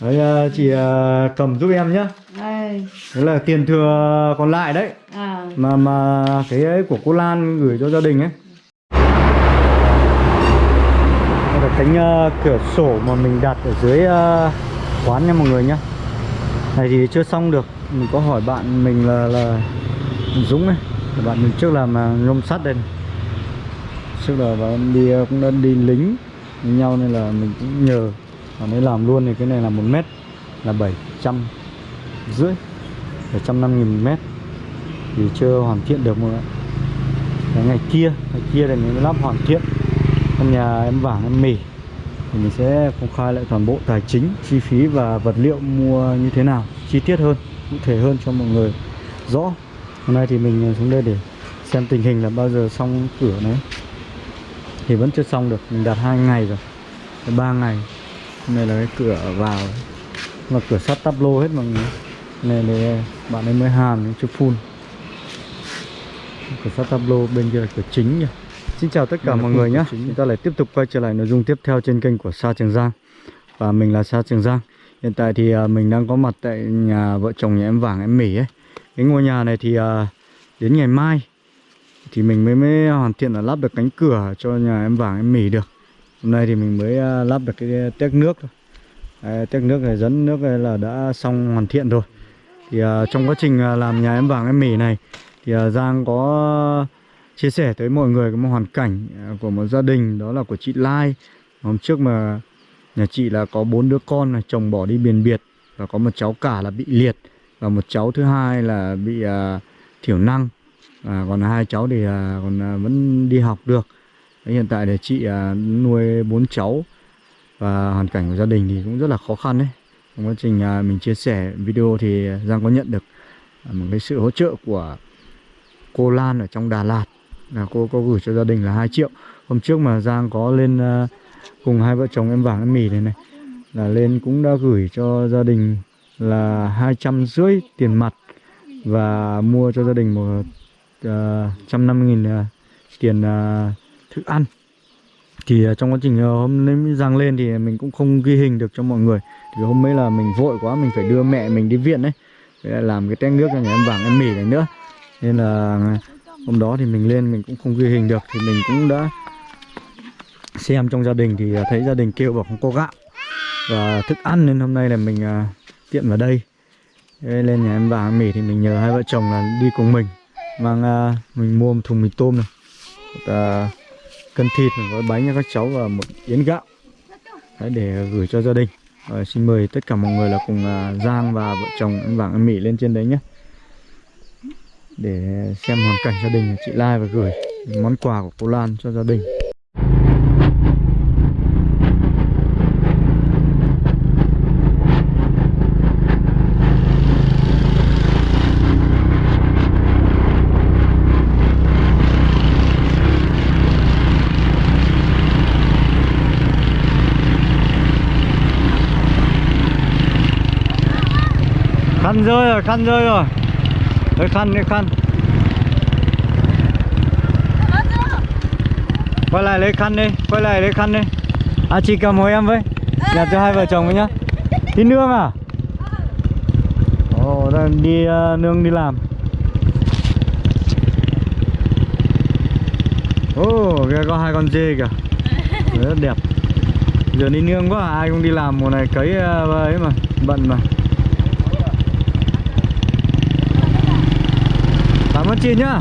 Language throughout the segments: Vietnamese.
đấy à, chị à, cầm giúp em nhá. Đây. đấy là tiền thừa còn lại đấy. À. mà mà cái ấy của cô Lan gửi cho gia đình ấy. Đây là cánh ờ, cửa sổ mà mình đặt ở dưới ờ, quán nha mọi người nhá. Này thì chưa xong được. Mình có hỏi bạn mình là là Dũng ấy. Là bạn mình trước làm ờ, nhôm sắt đây này. trước là bạn đi ờ, cũng đã đi lính với nhau nên là mình cũng nhờ bạn làm luôn thì cái này là một mét là 700 rưỡi 750 nghìn mét. Thì chưa hoàn thiện được mọi người cái ngày kia ngày kia thì mình mới lắp hoàn thiện. Căn nhà em vàng em mì. Thì mình sẽ công khai lại toàn bộ tài chính, chi phí và vật liệu mua như thế nào, chi tiết hơn, cụ thể hơn cho mọi người rõ. Hôm nay thì mình xuống đây để xem tình hình là bao giờ xong cửa đấy thì vẫn chưa xong được, mình đặt hai ngày rồi. Ba ngày. Nay là cái cửa vào mà cửa sắt tắp lô hết mọi người. Này này bạn ấy mới hàn chưa phun cửa sắt tablo bên kia là cửa chính nhỉ. Xin chào tất cả là mọi người nhé. Chúng ta lại tiếp tục quay trở lại nội dung tiếp theo trên kênh của Sa Trường Giang. Và mình là Sa Trường Giang. Hiện tại thì à, mình đang có mặt tại nhà vợ chồng nhà em Vàng em Mỉ ấy. Cái ngôi nhà này thì à, đến ngày mai Thì mình mới mới hoàn thiện là lắp được cánh cửa cho nhà em Vàng em Mỉ được Hôm nay thì mình mới à, lắp được cái à, tét nước thôi. Đấy, Tét nước này dẫn nước này là đã xong hoàn thiện rồi. Thì uh, trong quá trình làm nhà em Vàng em Mỉ này Thì uh, Giang có chia sẻ tới mọi người cái một hoàn cảnh của một gia đình đó là của chị Lai. Hôm trước mà nhà chị là có bốn đứa con là chồng bỏ đi biển biệt và có một cháu cả là bị liệt và một cháu thứ hai là bị uh, thiểu năng. À, còn hai cháu thì uh, còn uh, vẫn đi học được hiện tại thì chị à, nuôi bốn cháu và hoàn cảnh của gia đình thì cũng rất là khó khăn đấy trong quá trình à, mình chia sẻ video thì Giang có nhận được à, một cái sự hỗ trợ của cô Lan ở trong Đà Lạt. Là cô có gửi cho gia đình là 2 triệu. Hôm trước mà Giang có lên cùng hai vợ chồng em vàng em mì này này là lên cũng đã gửi cho gia đình là hai trăm rưỡi tiền mặt và mua cho gia đình một trăm năm nghìn tiền uh, thức ăn. Thì à, trong quá trình ờ, hôm nay Giang lên thì mình cũng không ghi hình được cho mọi người. Thì hôm ấy là mình vội quá mình phải đưa mẹ mình đi viện đấy làm cái tét nước cho nhà em vàng em mỉ này nữa. Nên là à, hôm đó thì mình lên mình cũng không ghi hình được. Thì mình cũng đã xem trong gia đình thì à, thấy gia đình kêu bảo không có gạo và thức ăn. Nên hôm nay là mình à, tiện vào đây. Lên nhà em vàng em mỉ thì mình nhờ hai vợ chồng là đi cùng mình. Mang à, mình mua một thùng mì tôm này. À, cân thịt gói bánh cho các cháu và một yến gạo. Đấy, để gửi cho gia đình. Rồi, xin mời tất cả mọi người là cùng à, Giang và vợ chồng anh vàng anh mỹ lên trên đấy nhé. Để xem hoàn cảnh gia đình chị Lai và gửi món quà của cô Lan cho gia đình. Khăn rồi, khăn rơi rồi. Lấy khăn, lấy khăn. Quay lại lấy khăn đi, quay lại lấy khăn đi. À chị cầm hộ em với. Nhặt cho hai vợ chồng với nhá. Đi nương à? Ồ, đang đi uh, nương đi làm. Ồ, oh, kia có hai con dê kìa. Rất đẹp. Giờ đi nương quá, ai cũng đi làm mùa này cấy uh, ấy mà, bận mà. Cảm ơn chị nhá.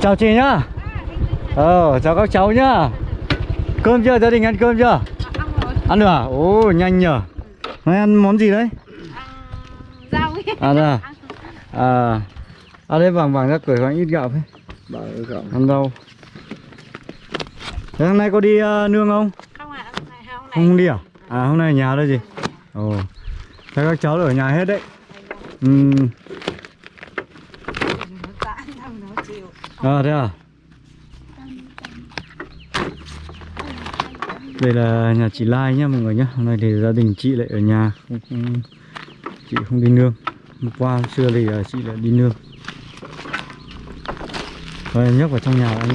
Chào chị nhá. Ờ chào các cháu nhá. Cơm chưa? Gia đình ăn cơm chưa? Ăn được à? Ồ nhanh nhở nay ăn món gì đấy? Rau. Ấy. à đây à. À à đây vàng vàng ra cười khoảng ít gạo thôi gạo. ăn đâu thế hôm nay có đi ờ, nương không? Không ạ hôm nay hôm nay không đi à? À hôm nay ở nhà thôi gì? Ồ. Thế các cháu ở nhà hết đấy. Ừ thằng nó chịu à thế à? Đây là nhà chị Lai nhá mọi người nhá. Hôm nay thì gia đình chị lại ở nhà không, không, chị không đi nương. Hôm qua hôm xưa thì ờ, chị lại đi nương. Rồi nhấc vào trong nhà anh.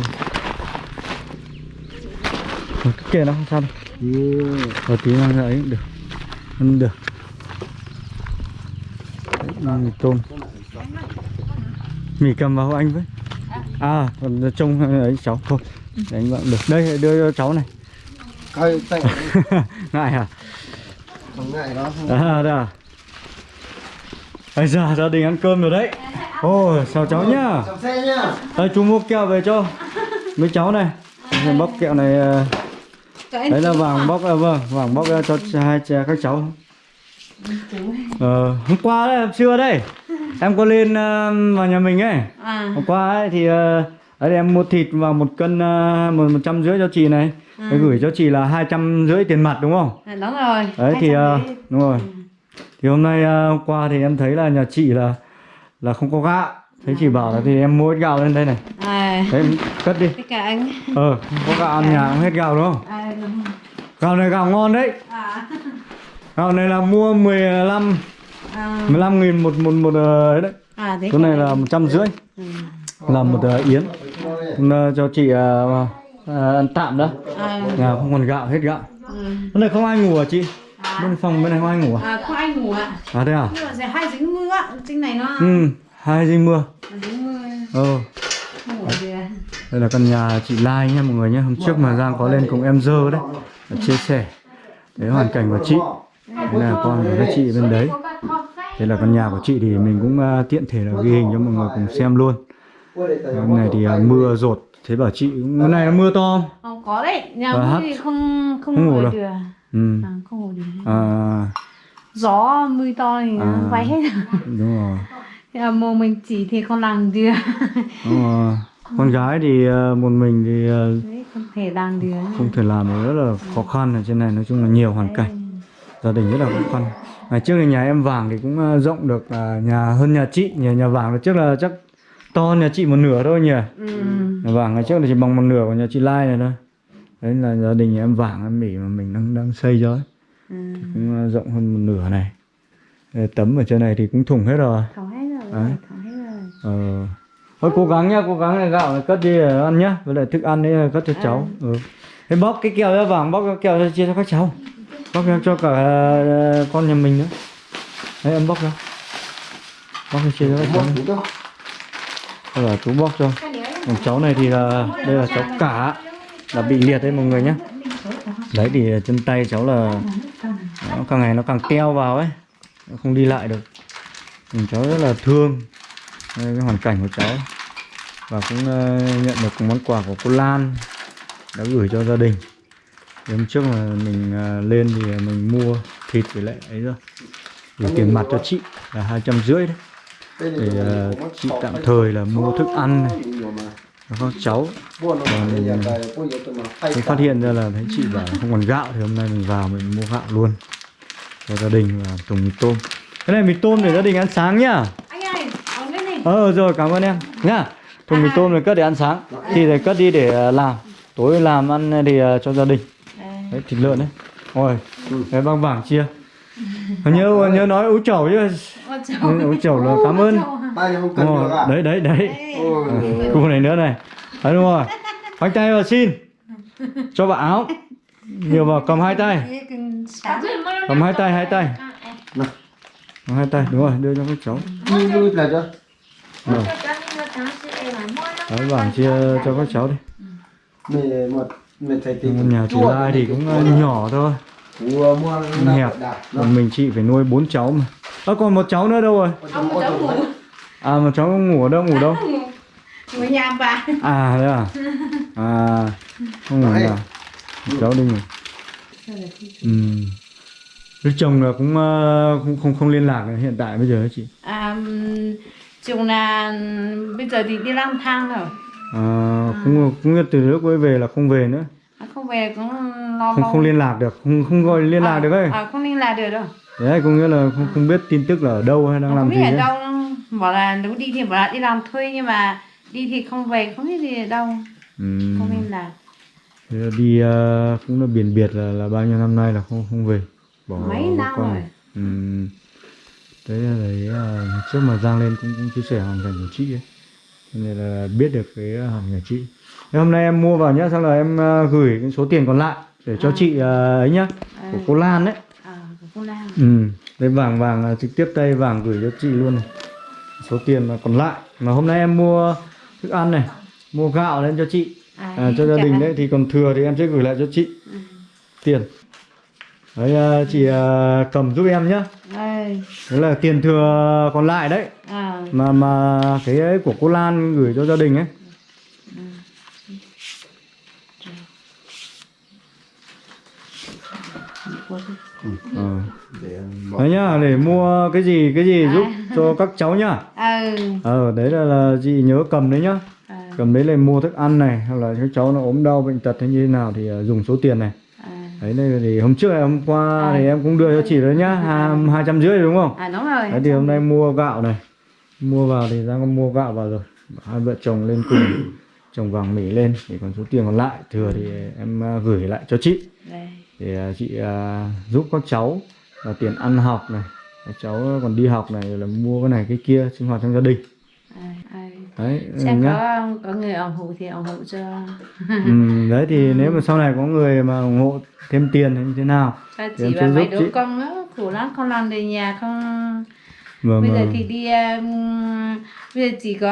Cứ kệ nó không sao đâu. Rồi tí mang ra ấy được. Ăn được. Đấy, mì tôm. Mì cầm vào anh với À trông ấy cháu. Thôi Để anh bạn được. Đây đưa cho cháu này. Ngại à? Không ngại đó. À đây à. Bây giờ gia đình ăn cơm rồi đấy. Ôi chào cháu nhá. Chào xe nhá. Đây chú mua kẹo về cho. Mấy cháu này. Bóc kẹo này ờ, Đấy là vàng bóc à, vâng Vàng bóc ra cho hai cha các cháu Ờ, hôm qua đấy, trưa đây. Em có lên ờ, vào nhà mình ấy. À. Hôm qua ấy thì ờ, Đấy em mua thịt vào một cân ờ, một một trăm rưỡi cho chị này. Em gửi cho chị là hai trăm rưỡi tiền mặt đúng không? à, đúng rồi Đấy thì 200 đấy. đúng rồi. Thì hôm nay ờ, hôm qua thì em thấy là nhà chị là là không có gạo. Thấy chị bảo là thì em mua ít gạo lên đây này. À. Đấy em cất đi. Tất cả anh. Ờ, không có gạo ăn nhà cũng hết gạo đúng không? à đúng. Gạo này gạo ngon đấy. À Gạo này là mua 15 à. 15 nghìn một một một ờ, ấy đấy. À thế Cái này là anh. một trăm rưỡi. Ừ. Là một ờ, yến. Nay cho chị ờ, ờ, ăn tạm đó. À, Nhà không còn gạo, hết gạo. Ừ. Bên này không ai ngủ à chị? à, Bên phòng bên này không ai ngủ à? à có anh ngủ ạ. À thế à? nhưng mà hay dính mưa ạ. Trên này nó Ừ, hai dinh mưa. Dính mưa. Ờ, không à. đây là căn nhà chị Lai nha mọi người nhé Hôm trước mà Giang có lên cùng em dơ đấy Chia sẻ. Đấy hoàn cảnh của chị Đây là con của các chị bên đấy. Đây là căn nhà của chị thì mình cũng ờ, tiện thể là ghi hình cho mọi người cùng xem luôn. Hôm nay thì ờ, mưa rột. Thế bảo chị, hôm nay nó mưa to không? không có đấy. Nhà hát. thì không không, Không ngủ được. Ừ. À, không ngủ được. À, gió mưa to thì À. bay hết đúng rồi. Thế là mồ mình chỉ thì không làm được. Đúng rồi. Con gái thì ờ, một mình thì ờ, đấy không thể làm được. không thể làm được. Rất là khó khăn ở trên này. Nói chung là nhiều hoàn cảnh gia đình rất là khó khăn ngày trước thì nhà em vàng thì cũng ờ, rộng được ờ, nhà hơn nhà chị nhà nhà vàng là trước là chắc to hơn nhà chị một nửa thôi nhỉ. Ừ. nhà vàng ngày trước là chỉ bằng một nửa của nhà chị Lai này thôi. Đấy là gia đình nhà em vàng em mỉ mà mình đang đang xây ấy. ừ. cũng ờ, rộng hơn một nửa này. Tấm ở trên này thì cũng thủng hết rồi. Tháo hết rồi Đấy. tháo hết rồi. Ờ. Thôi cố gắng nhá cố gắng này gạo này cất đi ăn nhá. Với lại thức ăn đấy cất cho cháu. Ừ. Thế bóc cái kẹo ra vàng bóc cái kẹo ra chia cho các cháu bóc ra cho cả ờ, con nhà mình nữa. Đấy em bóc ra. Bóc ra chia cho các cháu. Đây là chú bóc cho. Còn cháu này thì là đây là cháu cả là bị liệt đấy mọi người nhé đấy thì chân tay cháu là nó càng ngày nó càng teo vào ấy. Nó không đi lại được. Mình cháu rất là thương. Đây, cái hoàn cảnh của cháu. Và cũng uh, nhận được món quà của cô Lan. Đã gửi cho gia đình hôm trước mà mình ờ, lên thì mình mua thịt với lại ấy rồi. Gửi tiền mặt cho chị là hai trăm rưỡi đấy. Để ờ, chị tạm thời là mua thức ăn này. cho các cháu mình phát hiện ra là thấy chị bảo không còn gạo thì hôm nay mình vào mình mua gạo luôn. Cho gia đình và thùng mì tôm. Cái này mì tôm để gia đình ăn sáng nhá. Anh ơi ở bên này. Ờ rồi cảm ơn em. Nhá. Thùng mì tôm này cất để ăn sáng. Thì để cất đi để làm. Tối làm ăn thì cho gia đình đấy thịt lợn đấy. Ôi cái băng bảng chia. Nhớ nhớ nói ú chẩu chứ. Ú chẩu là cảm ơn. À? đấy đấy đấy. À, này nữa này. Đấy đúng rồi. Khoanh tay vào xin. Cho vào áo. Nhiều vào cầm hai tay. Cầm hai tay hai tay. Cầm hai tay đúng rồi đưa cho các cháu. Rồi. Đấy, bảng chia cho các cháu đi. 11 một nhà chị lai thì cũng ờ, nhỏ thôi. Hẹp. còn mình chị phải nuôi bốn cháu mà. Ơ à, còn một cháu nữa đâu rồi? Ông một cháu ngủ à một cháu ngủ ở đâu ngủ đâu? Ngủ nhà bà. À thế à? À không ngủ nhà. Cháu đi ngủ. Ừ. Đức chồng là cũng ờ, không không không liên lạc hiện tại bây giờ hả chị? À, chồng là bây giờ thì đi lang thang rồi à, cũng cũng như từ lúc ấy về là không về nữa À, không về cũng lo không lo. không liên lạc được không không gọi liên lạc À, được ấy À, không liên lạc được đâu. đấy có nghĩa là không không biết tin tức là ở đâu hay đang không làm biết gì ở ấy. đâu bảo là nếu đi thì bảo là đi làm thuê nhưng mà đi thì không về không biết gì ở đâu Ừ. không liên lạc Thế là đi ờ, cũng là biển biệt là là bao nhiêu năm nay là không không về bỏ Mấy năm con rồi. Ừ. Đấy là đấy ờ, trước mà Giang lên cũng, cũng chia sẻ hoàn cảnh của chị ấy nên là biết được cái hoàn cảnh của chị. Thế hôm nay em mua vào nhá xong là em ờ, gửi cái số tiền còn lại để cho À. chị ờ, ấy nhá À. của cô Lan đấy. À của cô Lan. Ừ. Đây vàng vàng ờ, trực tiếp tay vàng gửi cho chị luôn này. Số tiền mà còn lại. Mà hôm nay em mua thức ăn này mua gạo lên cho chị. À, cho gia đình đấy thì còn thừa thì em sẽ gửi lại cho chị. Ừ. tiền. Đấy ờ, chị ờ, cầm giúp em nhá Đấy là tiền thừa còn lại đấy. À, mà mà cái ấy của cô Lan gửi cho gia đình ấy. Để bỏ đấy nhá để mua cái gì cái gì giúp cho các cháu nhá. Ừ. Ờ đấy là, là chị nhớ cầm đấy nhá. À, cầm đấy là mua thức ăn này hoặc là các cháu nó ốm đau bệnh tật hay như thế nào thì ờ, dùng số tiền này. à, đấy thì hôm trước hôm qua À. thì em cũng đưa cho chị đấy nhá hai trăm rưỡi đúng không? À đúng rồi. Đấy thì hôm nay mua gạo này. Mua vào thì có mua gạo vào rồi. Hai vợ chồng lên cùng chồng vàng mỉ lên thì còn số tiền còn lại. Thừa thì em à, gửi lại cho chị. Đây. Để à, chị à, giúp các cháu là tiền ăn học này. Các cháu còn đi học này rồi là mua cái này cái kia sinh hoạt trong gia đình. À, à. Đấy xem nhá có có người ủng hộ thì ủng hộ cho ừ, đấy thì nếu mà sau này có người mà ủng hộ thêm tiền hay như thế nào cho Thì chị và mấy giúp đứa chị. con nữa khổ lắm không làm về nhà không mà, bây giờ thì đi um, bây giờ chỉ có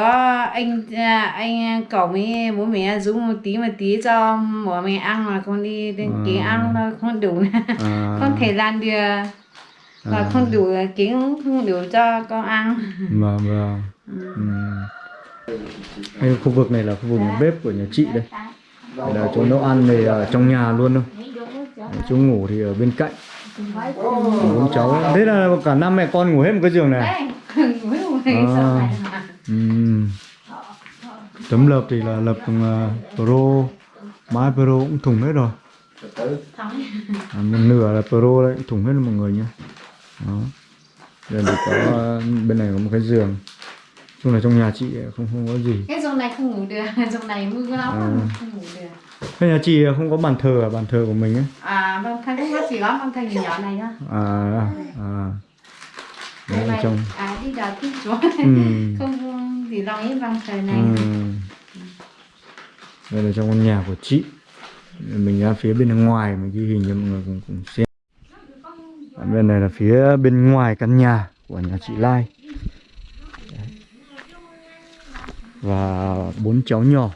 anh à, anh cậu với bố mẹ dùng một tí một tí cho bố mẹ ăn mà không đi đến À. kiếm ăn thôi không đủ à, không thể làm được và À. không đủ kiếm không đủ cho con ăn mà, mà Ừ. ừ. Đây, khu vực này là khu vực nhà bếp của nhà chị đây. Đây là chỗ nấu ăn thì ở trong nhà luôn thôi. Đấy, chỗ ngủ thì ở bên cạnh. Bốn cháu. Thế là cả năm mẹ con ngủ hết một cái giường này À. à ừ. tấm lợp thì là lợp uh, pro. Mái pro cũng thủng hết rồi. À, một nửa là pro đấy thủng hết rồi mọi người nhé. Đó. Đây thì có à, bên này có một cái giường chung là trong nhà chị không không có gì. Cái giường này không ngủ được giường này mưa lắm À. không ngủ được. Thế nhà chị không có bàn thờ à bàn thờ của mình ấy à vâng thay cũng có chỉ có con thay nhỏ nhỏ này thôi à à. Đấy Đây là này, trong à đi đào thích chúa Ừm. không gì lo ấy bằng trời này. Ừm. đây là trong con nhà của chị. Mình ra phía bên ngoài mình ghi hình cho mọi người cùng cùng xem. Ở bên này là phía bên ngoài căn nhà của nhà chị Lai Đấy và bốn cháu nhỏ.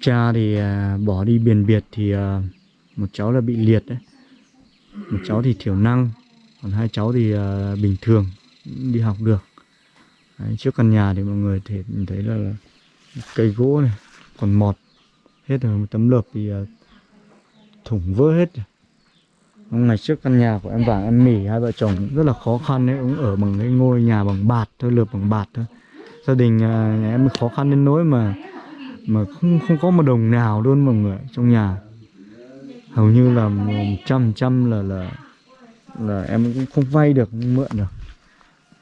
Cha thì à, bỏ đi biển biệt thì à, một cháu là bị liệt đấy. Một cháu thì thiểu năng còn hai cháu thì à, bình thường đi học được. Đấy, trước căn nhà thì mọi người thể thấy là, cây gỗ này còn mọt hết rồi một tấm lợp thì thủng vỡ hết rồi. Ngày trước căn nhà của em vàng em mỉ hai vợ chồng rất là khó khăn đấy cũng ở bằng cái ngôi nhà bằng bạt thôi lợp bằng bạt thôi gia đình à, nhà em khó khăn đến nỗi mà mà không không có một đồng nào luôn mọi người trong nhà. Hầu như là một trăm trăm là là là em cũng không vay được không mượn được.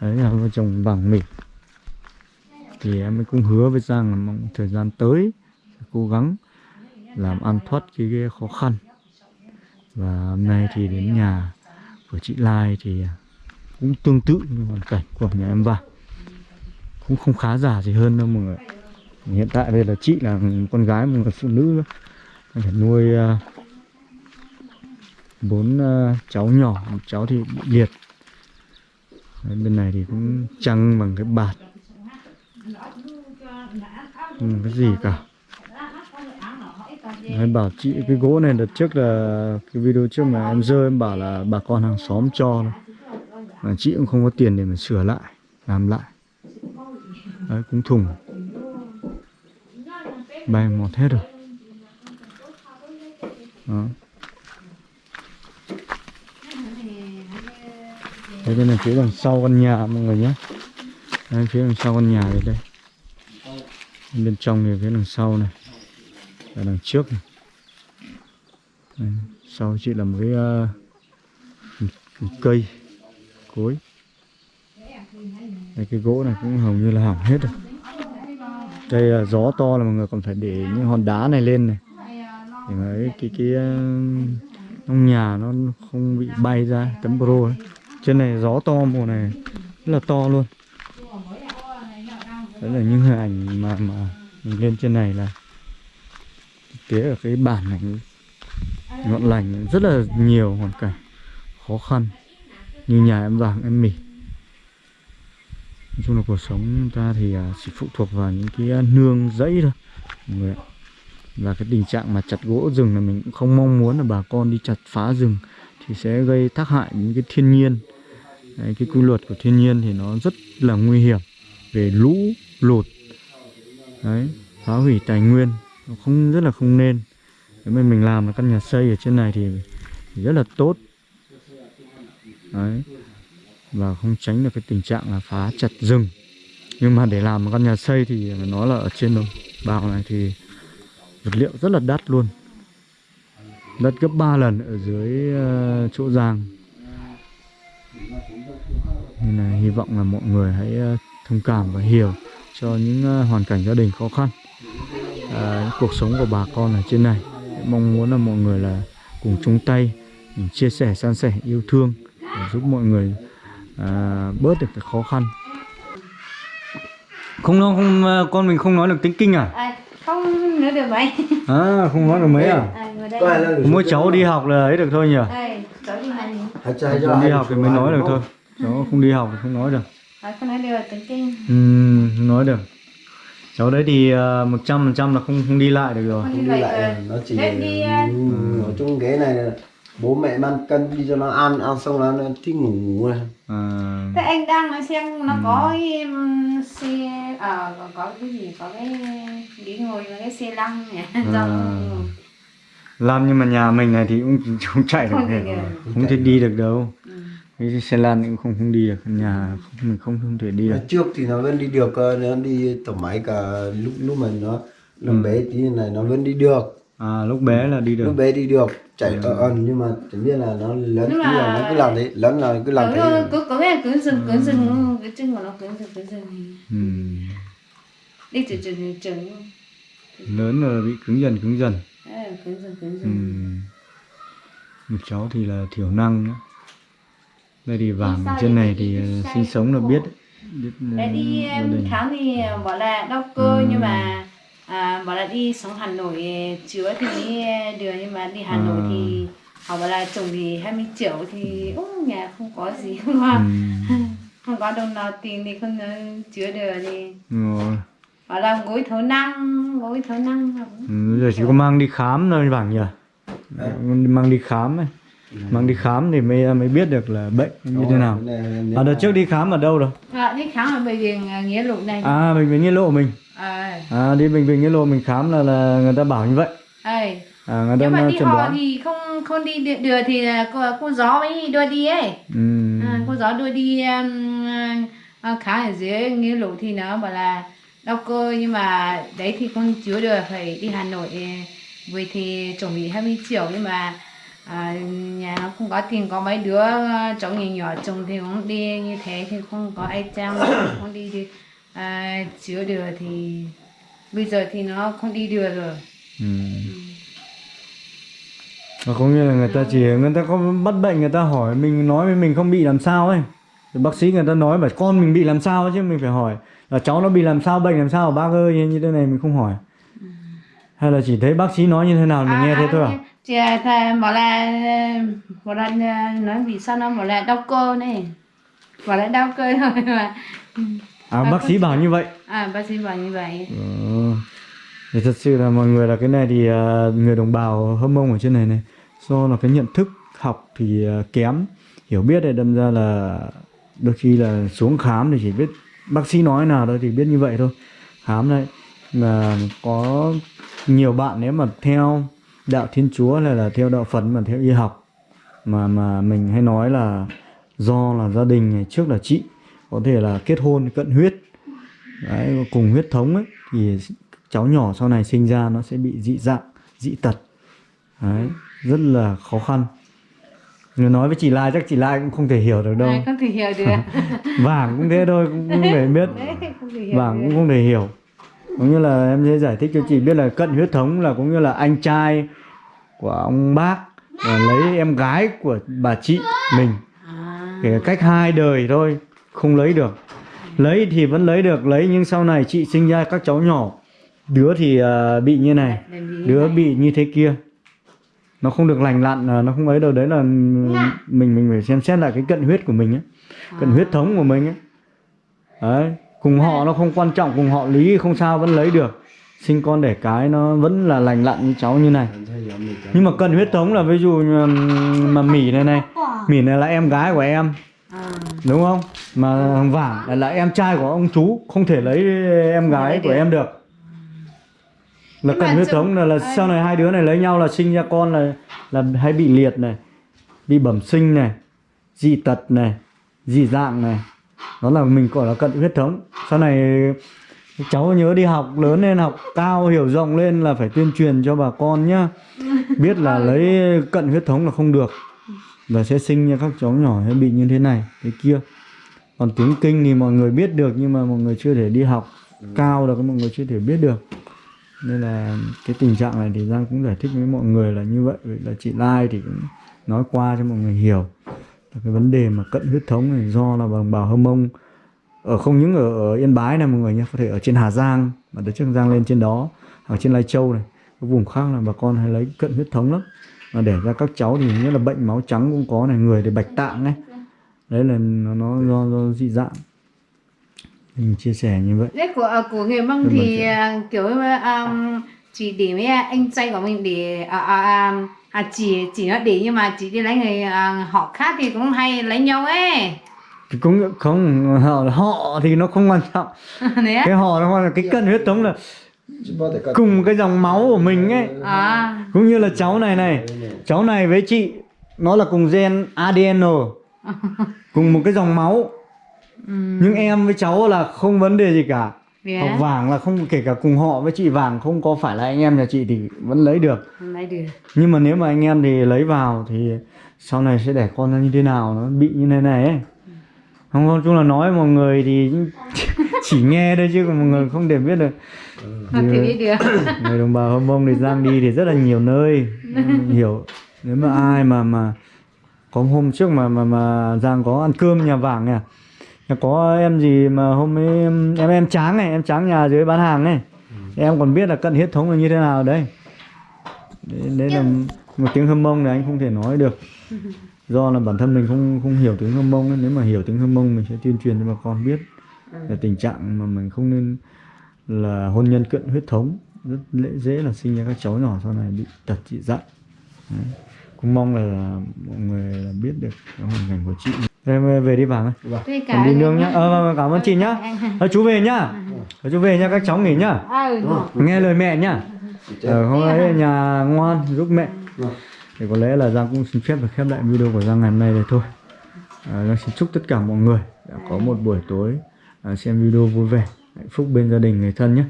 Đấy là vợ chồng bằng mình, thì em cũng hứa với Giang là mong thời gian tới sẽ cố gắng làm ăn thoát cái, cái khó khăn. Và hôm nay thì đến nhà của chị Lai thì cũng tương tự như hoàn cảnh của nhà em vàng cũng không khá giả gì hơn đâu mọi người. Hiện tại đây là chị là con gái một người phụ nữ phải nuôi à, bốn à, cháu nhỏ một cháu thì bị liệt. Đấy, bên này thì cũng trăng bằng cái bạt. Không cái gì cả. Đấy, bảo chị cái gỗ này đợt trước là cái video trước mà em rơi em bảo là bà con hàng xóm cho mà chị cũng không có tiền để mà sửa lại làm lại đấy cũng thùng. Bay mọt hết rồi. Đó. Đấy, đây là phía đằng sau căn nhà mọi người nhé. Đấy, phía đằng sau căn nhà đây đây. Bên trong thì phía đằng sau này. Và đằng trước này. Đấy, Sau chị là một cái, uh, một cái cây Cối đây, Cái gỗ này cũng hầu như là hỏng hết rồi. Cây uh, gió to là mọi người còn phải để những hòn đá này lên này. Để mà cái, cái, cái uh, trong nhà nó không bị bay ra tấm pro ấy. trên này gió to mùa này rất là to luôn. Đấy là những hình ảnh mà mà mình lên trên này là thực tế ở cái bản này. Ngọn lành rất là nhiều hoàn cảnh khó khăn. Như nhà em vàng em mì nói chung là cuộc sống ta thì à, chỉ phụ thuộc vào những cái à, nương dẫy thôi. Mọi người ạ. Và cái tình trạng mà chặt gỗ rừng là mình cũng không mong muốn là bà con đi chặt phá rừng thì sẽ gây tác hại những cái thiên nhiên. Đấy, cái quy luật của thiên nhiên thì nó rất là nguy hiểm về lũ lụt. Đấy phá hủy tài nguyên nó không rất là không nên. Nếu mà mình làm một căn nhà xây ở trên này thì, thì rất là tốt. Đấy và không tránh được cái tình trạng là phá chặt rừng. Nhưng mà để làm một căn nhà xây thì nó là ở trên đồng bào này thì vật liệu rất là đắt luôn. Đắt gấp 3 lần ở dưới ờ, chỗ giang. Nên là hy vọng là mọi người hãy ờ, thông cảm và hiểu cho những ờ, hoàn cảnh gia đình khó khăn những cuộc sống của bà con ở trên này. Mong muốn là mọi người là cùng chung tay mình chia sẻ, san sẻ, yêu thương để giúp mọi người uh, bớt được cái khó khăn. Không nó không con mình không nói được tiếng kinh à? À, không nữa được vậy à không nói được mấy à? À, mỗi cháu đi học là ấy được thôi nhỉ? Đây cháu đi học thì mới nói được thôi. Cháu không đi học thì không nói được. À, không nói được tiếng kinh. Không nói được. Cháu đấy thì ờ, một trăm phần trăm là không không đi lại được rồi. Không đi lại rồi. nó chỉ đi, à, ừ, ở trong ghế này là bố mẹ mang cân đi cho nó ăn ăn xong là nó thích ngủ ngủ này à, Thế anh đang nói xem nó có cái um, xe à có, có cái gì có cái ghế ngồi và cái xe lăn nhỉ? À. làm nhưng mà nhà mình này thì cũng không chạy được. Không được. không thể đi được đâu. Ừ. cái xe lan cũng không không đi được. Nhà không, mình không không thể đi được. trước thì nó vẫn đi được nó đi tổ máy cả lúc lúc mà nó làm bé tí này nó vẫn đi được. À lúc bé là đi được. Lúc bé đi được chạy ở ẩn nhưng mà chẳng biết là nó lớn Nhưng mà- là nó cứ làm thế lớn là cứ làm thế có có cái cứng rừng cứng rừng cái chân của nó cứng rừng cứng rừng Ừm. đi từ từ từ từ lớn rồi bị cứng dần cứng dần. Đấy, cứng cứng Ừm. một cháu thì là thiểu năng nữa. đây thì vàng ở trên này thì ờ, sinh sống là biết. Biết ờ, Đấy đi khám thì bảo là đau cơ nhưng mà à, bảo là đi xuống Hà Nội chữa thì mới được nhưng mà đi Hà Nội thì họ bảo là chồng thì 20 triệu thì ô, nhà không có gì không có, Ừm. không có đồng nào tiền thì không ờ, chữa được thì bảo là gối thấu năng gối thấu năng. Ừ, giờ chỉ có mang đi khám thôi vàng nhỉ? Mang đi khám ấy mang đi khám thì mới mới biết được là bệnh như thế nào. à đợt trước đi khám ở đâu rồi? À, đi khám ở bệnh viện à, nghĩa lộ này. À bệnh viện nghĩa lộ mình. À, à đi bệnh viện nghĩa lộ mình khám là là người ta bảo như vậy. Ai. à người ta nhưng mà đi chẩn họ đoán. thì không không đi được, thì là cô, cô gió mới đưa đi ấy. Ừ. à, cô giáo đưa đi um, uh, khá ở dưới nghĩa lộ thì nó bảo là đau cơ nhưng mà đấy thì không chữa được phải đi Hà Nội vì thì chuẩn bị 20 triệu nhưng mà à, nhà nó không có tiền có mấy đứa uh, cháu nhỏ nhỏ chồng thì cũng đi như thế thì không có ai chăm không đi thì à, chữa được thì bây giờ thì nó không đi được rồi. Ừ. Và có nghĩa là người ta chỉ người ta có bắt bệnh người ta hỏi mình nói với mình không bị làm sao ấy. Bác sĩ người ta nói bảo con mình bị làm sao chứ mình phải hỏi là cháu nó bị làm sao bệnh làm sao bác ơi như thế này mình không hỏi hay là chỉ thấy bác sĩ nói như thế nào mình nghe thế thôi à? chị thà bảo là bảo là nói vì sao nó bảo là đau cơ này. Bảo là đau cơ thôi mà. À bác sĩ bảo như vậy. À bác sĩ bảo như vậy. Ờ. Thì thật sự là mọi người là cái này thì à, người đồng bào hâm mông ở trên này này do là cái nhận thức học thì à, kém hiểu biết thì đâm ra là đôi khi là xuống khám thì chỉ biết bác sĩ nói nào thôi thì biết như vậy thôi. Khám đây mà có nhiều bạn nếu mà theo đạo thiên chúa hay là theo đạo phật mà theo y học mà mà mình hay nói là do là gia đình ngày trước là chị có thể là kết hôn cận huyết đấy, cùng huyết thống ấy thì cháu nhỏ sau này sinh ra nó sẽ bị dị dạng dị tật. Đấy, rất là khó khăn. Người nói với chị Lai chắc chị Lai cũng không thể hiểu được đâu. Không thể hiểu được vàng cũng thế thôi cũng không thể biết. Vàng cũng không thể hiểu cũng như là em sẽ giải thích cho chị biết là cận huyết thống là cũng như là anh trai của ông bác và lấy em gái của bà chị mình. Kể cách hai đời thôi không lấy được. Lấy thì vẫn lấy được lấy nhưng sau này chị sinh ra các cháu nhỏ. Đứa thì à, bị như này đứa bị như thế kia. Nó không được lành lặn à, nó không ấy đâu. Đấy là mình mình phải xem xét lại cái cận huyết của mình ấy cận huyết thống của mình ấy. Đấy cùng họ nó không quan trọng cùng họ lý không sao vẫn lấy được. Sinh con đẻ cái nó vẫn là lành lặn như cháu như này. Nhưng mà cận huyết thống là ví dụ mà mỉ này này. Mỉ này là em gái của em. À, đúng không? Mà vàng là, là em trai của ông chú không thể lấy em gái của em được. Là mà huyết thống là, là sau này hai đứa này lấy nhau là sinh ra con là là hay bị liệt này bị bẩm sinh này dị tật này dị dạng này đó là mình gọi là cận huyết thống. Sau này cháu nhớ đi học lớn lên học cao hiểu rộng lên là phải tuyên truyền cho bà con nhá. Biết là lấy cận huyết thống là không được và sẽ sinh ra các cháu nhỏ sẽ bị như thế này thế kia. Còn tiếng kinh thì mọi người biết được nhưng mà mọi người chưa thể đi học cao được mọi người chưa thể biết được. Nên là cái tình trạng này thì giang cũng giải thích với mọi người là như vậy. Vậy là chị lai thì cũng nói qua cho mọi người hiểu cái vấn đề mà cận huyết thống này do là bằng bào hâm mông. Ở không những ở, ở yên bái này mọi người nhé có thể ở trên hà giang mà đợt trước giang lên trên đó ở trên lai châu này cái vùng khác là bà con hay lấy cận huyết thống lắm. Mà để ra các cháu thì nhất là bệnh máu trắng cũng có này người thì bạch tạng ấy. Đấy là nó, nó do, do dị dạng. Mình chia sẻ như vậy. Đấy của à, của người mông thì à, kiểu um, chỉ để với anh trai của mình để à, à, à, chỉ chỉ nó để nhưng mà chỉ đi lấy người à, họ khác thì cũng hay lấy nhau ấy. Thì cũng không họ, họ thì nó không quan trọng. Cái họ nó quan trọng. Cái cận huyết thống là cùng cái dòng máu của mình ấy. À. Cũng như là cháu này này. Cháu này với chị nó là cùng gen ADN cùng một cái dòng máu. Um, nhưng em với cháu là không vấn đề gì cả Thế học á? vàng là không kể cả cùng họ với chị vàng không có phải là anh em nhà chị thì vẫn lấy được. Lấy được. Nhưng mà nếu mà anh em thì lấy vào thì sau này sẽ đẻ con ra như thế nào nó bị như thế này ấy. Không nói chung là nói mọi người thì chỉ nghe thôi chứ còn mọi người không để biết được. Không thể biết được. người đồng bào hâm mông thì giang đi thì rất là nhiều nơi. Nên hiểu. Nếu mà ai mà mà có hôm trước mà mà mà giang có ăn cơm nhà vàng nè có em gì mà hôm ấy em em, em tráng này em tráng nhà dưới bán hàng này em còn biết là cận huyết thống là như thế nào đấy. Đấy, đấy là một tiếng hâm mông này anh không thể nói được. Do là bản thân mình không không hiểu tiếng hâm mông ấy. nếu mà hiểu tiếng hâm mông mình sẽ tuyên truyền cho bà con biết là tình trạng mà mình không nên là hôn nhân cận huyết thống. Rất dễ dễ là sinh ra các cháu nhỏ sau này bị tật dị dạng Đấy. cũng mong là mọi người là biết được cái hoàn cảnh của chị em về đi vàng ơi. Còn đi nương nhá. ờ vâng, vâng, cảm ơn chị nhá. Ờ, chú về nhá. Ờ, chú về nhá các cháu nghỉ nhá. À, ừ, nghe lời mẹ nhá. Ờ, hôm nay ở nhà ngoan giúp mẹ. Vâng. thì có lẽ là Giang cũng xin phép được khép lại video của Giang ngày hôm nay đây thôi. À, Giang xin chúc tất cả mọi người đã có một buổi tối à, xem video vui vẻ hạnh phúc bên gia đình người thân nhé.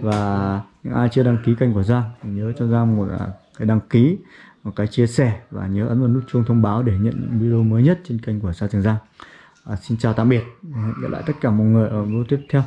Và những ai chưa đăng ký kênh của Giang thì nhớ cho Giang một à, cái đăng ký một cái chia sẻ và nhớ ấn vào nút chuông thông báo để nhận video mới nhất trên kênh của Sa Trường Giang. À, xin chào tạm biệt hẹn gặp lại tất cả mọi người ở video tiếp theo.